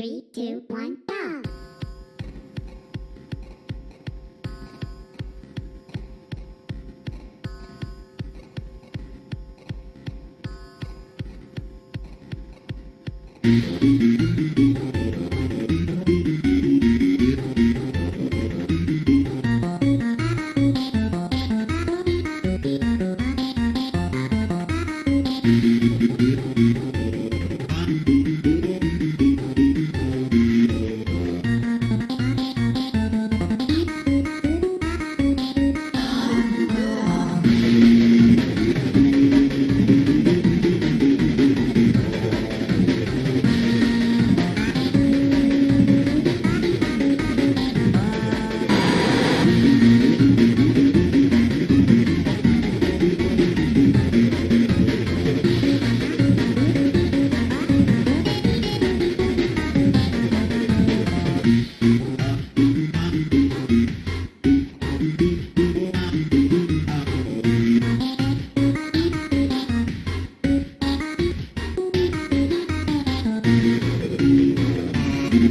Three, two, one, go! Thank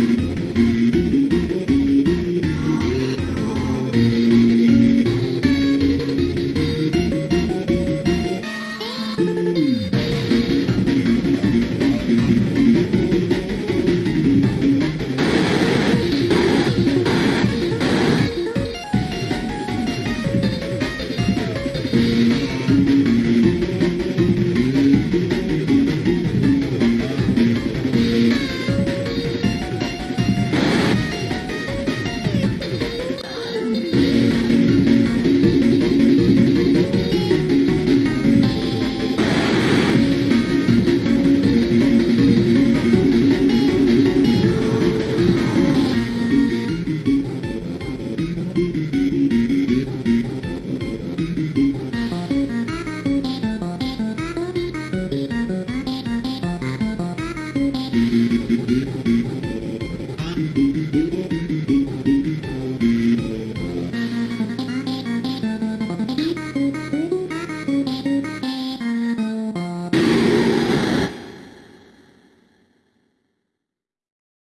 you. Música